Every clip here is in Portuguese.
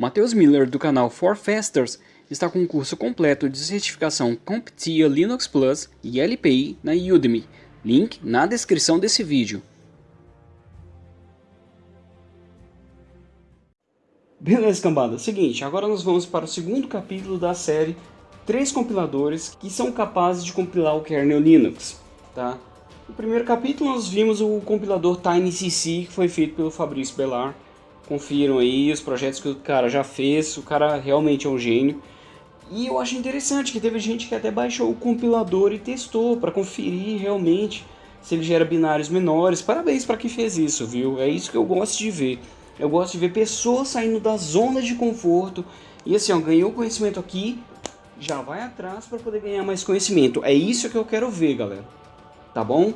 Matheus Miller do canal For Fasters está com um curso completo de certificação CompTIA Linux Plus e LPI na Udemy. Link na descrição desse vídeo. Beleza, cambada. Seguinte, agora nós vamos para o segundo capítulo da série Três compiladores que são capazes de compilar o kernel Linux. Tá? No primeiro capítulo nós vimos o compilador TinyCC que foi feito pelo Fabrício Bellar Confiram aí os projetos que o cara já fez, o cara realmente é um gênio. E eu acho interessante que teve gente que até baixou o compilador e testou para conferir realmente se ele gera binários menores. Parabéns para quem fez isso, viu? É isso que eu gosto de ver. Eu gosto de ver pessoas saindo da zona de conforto e assim, ó, ganhou conhecimento aqui, já vai atrás para poder ganhar mais conhecimento. É isso que eu quero ver, galera. Tá bom?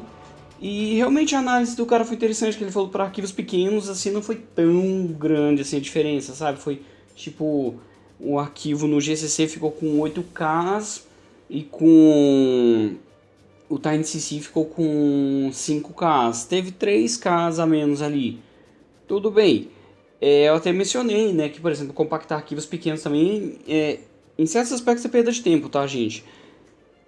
E realmente a análise do cara foi interessante, que ele falou para arquivos pequenos, assim, não foi tão grande assim a diferença, sabe? Foi tipo, o arquivo no GCC ficou com 8K e com o TinyCC ficou com 5K. Teve 3K a menos ali. Tudo bem. É, eu até mencionei, né, que por exemplo, compactar arquivos pequenos também, é, em certos aspectos é perda de tempo, tá, gente?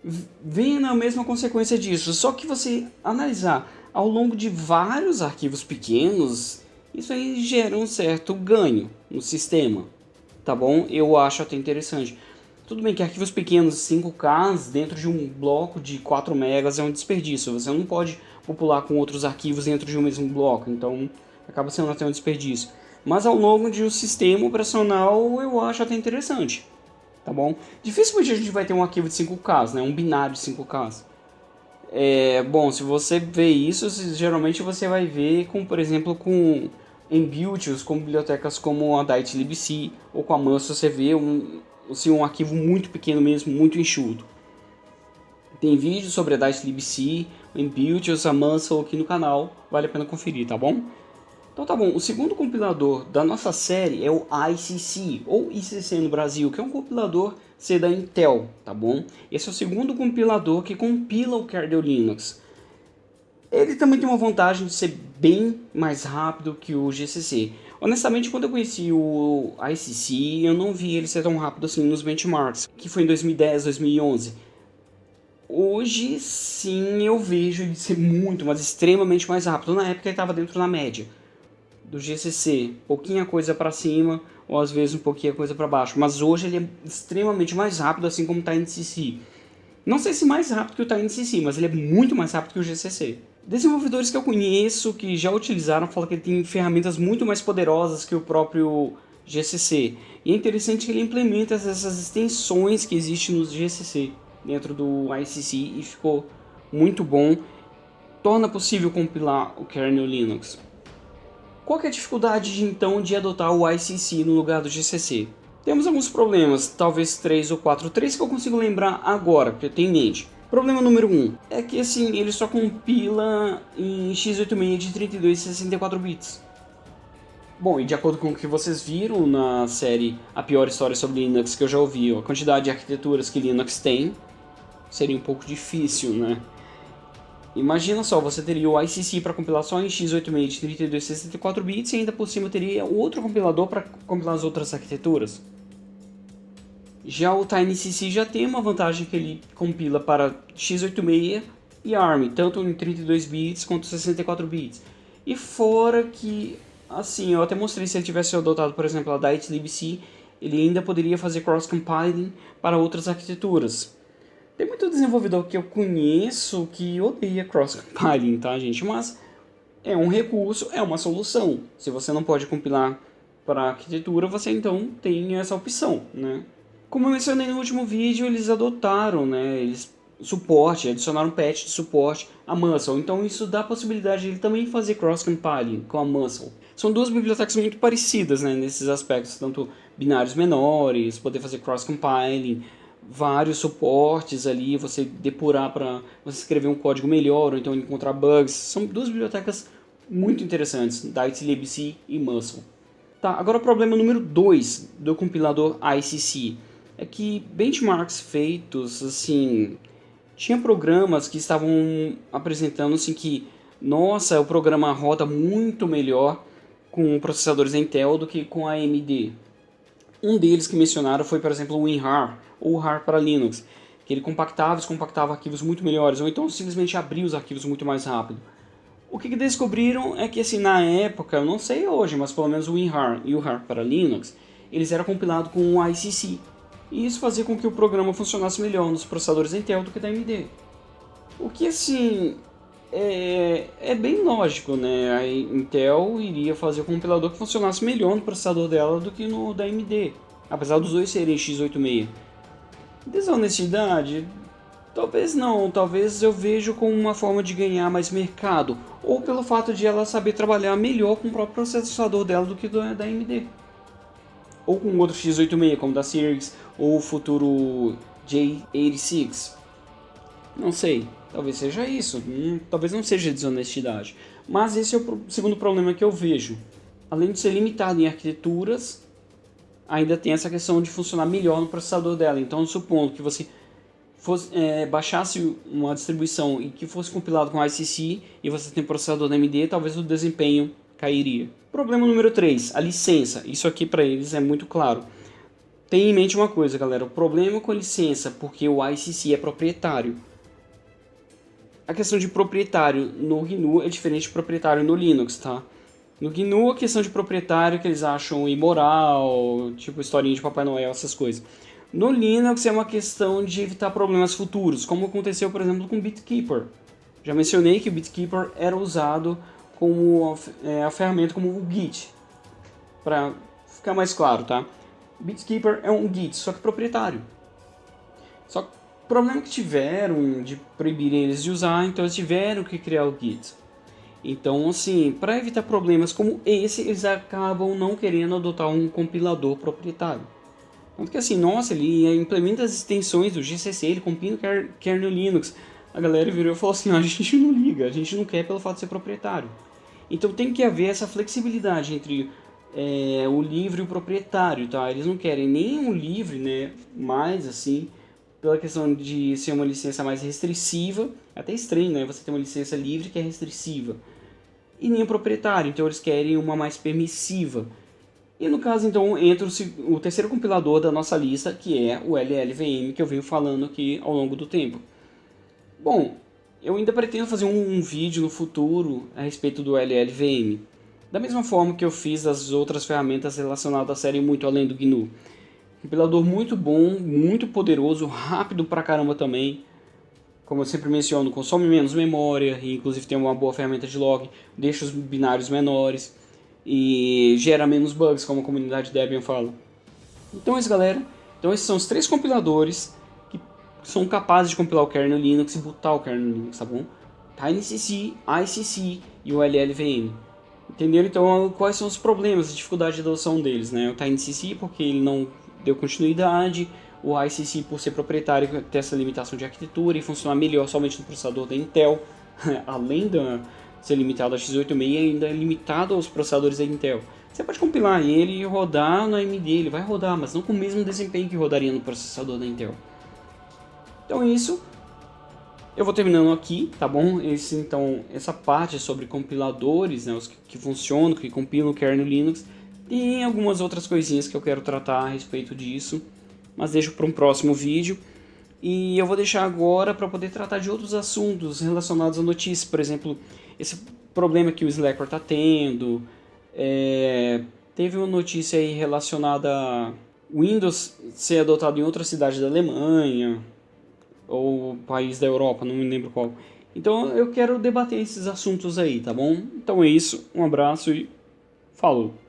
Vem na mesma consequência disso. Só que você analisar ao longo de vários arquivos pequenos, isso aí gera um certo ganho no sistema, tá bom? Eu acho até interessante. Tudo bem que arquivos pequenos, 5K, dentro de um bloco de 4 megas é um desperdício. Você não pode popular com outros arquivos dentro de um mesmo bloco, então acaba sendo até um desperdício. Mas ao longo de um sistema operacional eu acho até interessante tá bom? Dificilmente a gente vai ter um arquivo de 5K, né? Um binário de 5K. É, bom, se você vê isso, geralmente você vai ver com, por exemplo, com em builds, com bibliotecas como a DightLibc ou com a Muscle, você vê um, assim, um arquivo muito pequeno mesmo, muito enxuto. Tem vídeo sobre a DightLibc, em builds, a Muscle aqui no canal, vale a pena conferir, tá bom? Então tá bom, o segundo compilador da nossa série é o ICC, ou ICC no Brasil, que é um compilador C da Intel, tá bom? Esse é o segundo compilador que compila o kernel Linux. Ele também tem uma vantagem de ser bem mais rápido que o GCC. Honestamente, quando eu conheci o ICC, eu não vi ele ser tão rápido assim nos benchmarks, que foi em 2010, 2011. Hoje sim eu vejo ele ser muito, mas extremamente mais rápido. Na época ele estava dentro da média do GCC, pouquinha coisa para cima ou às vezes um pouquinho coisa para baixo, mas hoje ele é extremamente mais rápido, assim como o TinyCC. Não sei se mais rápido que o TinyCC, mas ele é muito mais rápido que o GCC. Desenvolvedores que eu conheço que já utilizaram falam que ele tem ferramentas muito mais poderosas que o próprio GCC. E é interessante que ele implementa essas extensões que existem no GCC dentro do ICC e ficou muito bom. Torna possível compilar o kernel Linux. Qual é a dificuldade de, então de adotar o ICC no lugar do GCC? Temos alguns problemas, talvez três ou quatro, três que eu consigo lembrar agora, que eu tenho em mente. Problema número 1 um, é que assim, ele só compila em x86 de 32 e 64 bits. Bom, e de acordo com o que vocês viram na série A Pior História sobre Linux que eu já ouvi, a quantidade de arquiteturas que Linux tem seria um pouco difícil, né? Imagina só, você teria o ICC para em x86 de 32 e 64 bits e ainda por cima teria outro compilador para compilar as outras arquiteturas. Já o TinyCC já tem uma vantagem que ele compila para x86 e ARM, tanto em 32 bits quanto 64 bits. E fora que, assim, eu até mostrei se ele tivesse adotado, por exemplo, a DightLibc, ele ainda poderia fazer cross-compiling para outras arquiteturas. Tem muito desenvolvedor que eu conheço que odeia cross-compiling, tá, gente? Mas é um recurso, é uma solução. Se você não pode compilar para arquitetura, você então tem essa opção, né? Como eu mencionei no último vídeo, eles adotaram, né? Eles suporte, adicionaram patch de suporte a Muscle. Então isso dá a possibilidade de ele também fazer cross-compiling com a Muscle. São duas bibliotecas muito parecidas né, nesses aspectos, tanto binários menores, poder fazer cross-compiling, vários suportes ali, você depurar para você escrever um código melhor ou então encontrar bugs. São duas bibliotecas muito interessantes, DightLibc e Muscle. Tá, agora o problema número 2 do compilador ICC é que benchmarks feitos, assim, tinha programas que estavam apresentando assim que, nossa, o programa roda muito melhor com processadores Intel do que com AMD. Um deles que mencionaram foi, por exemplo, o WinRAR, ou RAR para Linux, que ele compactava e descompactava arquivos muito melhores, ou então simplesmente abria os arquivos muito mais rápido. O que, que descobriram é que, assim, na época, eu não sei hoje, mas pelo menos o WinRAR e o RAR para Linux, eles eram compilados com o ICC. E isso fazia com que o programa funcionasse melhor nos processadores Intel do que da AMD. O que, assim, é, é bem lógico, né? A Intel iria fazer o compilador que funcionasse melhor no processador dela do que no da AMD. Apesar dos dois serem x86. Desonestidade? Talvez não, talvez eu vejo como uma forma de ganhar mais mercado, ou pelo fato de ela saber trabalhar melhor com o próprio processador dela do que do, da AMD. Ou com outro x86, como da Series, ou o futuro J86. Não sei, talvez seja isso, hum, talvez não seja desonestidade. Mas esse é o segundo problema que eu vejo. Além de ser limitado em arquiteturas, ainda tem essa questão de funcionar melhor no processador dela. Então, supondo que você fosse, é, baixasse uma distribuição e que fosse compilado com ICC e você tem processador da AMD, talvez o desempenho cairia. Problema número 3, a licença. Isso aqui para eles é muito claro. Tenha em mente uma coisa, galera. O problema com a licença, porque o ICC é proprietário. A questão de proprietário no GNU é diferente de proprietário no Linux, tá? No GNU, a questão de proprietário que eles acham imoral, tipo historinha de Papai Noel, essas coisas. No Linux é uma questão de evitar problemas futuros, como aconteceu, por exemplo, com o BitKeeper. Já mencionei que o BitKeeper era usado como é, a ferramenta como o Git, para ficar mais claro, tá? BitKeeper é um Git, só que proprietário. Só que problema que tiveram de proibir eles de usar, então eles tiveram que criar o Git. Então, assim, para evitar problemas como esse, eles acabam não querendo adotar um compilador proprietário. Tanto que assim, nossa, ele implementa as extensões do GCC, ele compila o kernel Linux. A galera virou e falou assim, a gente não liga, a gente não quer pelo fato de ser proprietário. Então tem que haver essa flexibilidade entre é, o livre e o proprietário, tá? Eles não querem nem o livre, né, mais assim, pela questão de ser uma licença mais restritiva, até estranho, né, você tem uma licença livre que é restritiva, e nem o proprietário, então eles querem uma mais permissiva. E no caso, então, entra o, o terceiro compilador da nossa lista, que é o LLVM, que eu venho falando aqui ao longo do tempo. Bom, eu ainda pretendo fazer um, um vídeo no futuro a respeito do LLVM. Da mesma forma que eu fiz as outras ferramentas relacionadas à série Muito Além do GNU. Compilador muito bom, muito poderoso, rápido pra caramba também. Como eu sempre menciono, consome menos memória, e inclusive tem uma boa ferramenta de log, deixa os binários menores e gera menos bugs, como a comunidade Debian fala. Então é isso, galera. Então esses são os três compiladores que são capazes de compilar o kernel Linux e botar o kernel Linux, tá bom? TinyCC, ICC e o LLVM. Entenderam então quais são os problemas, a dificuldade de adoção deles, né? O TinyCC porque ele não deu continuidade, o ICC por ser proprietário ter essa limitação de arquitetura e funcionar melhor somente no processador da Intel, além da ser limitado a x86 e ainda é limitado aos processadores da Intel. Você pode compilar ele e rodar no AMD, ele vai rodar, mas não com o mesmo desempenho que rodaria no processador da Intel. Então é isso. Eu vou terminando aqui, tá bom? Esse, então, essa parte sobre compiladores, né, os que, que funcionam, que compilam o kernel Linux. Tem algumas outras coisinhas que eu quero tratar a respeito disso, mas deixo para um próximo vídeo. E eu vou deixar agora para poder tratar de outros assuntos relacionados à notícia, por exemplo, esse problema que o Slacker está tendo. É, teve uma notícia aí relacionada a Windows ser adotado em outra cidade da Alemanha ou país da Europa, não me lembro qual. Então eu quero debater esses assuntos aí, tá bom? Então é isso, um abraço e falou!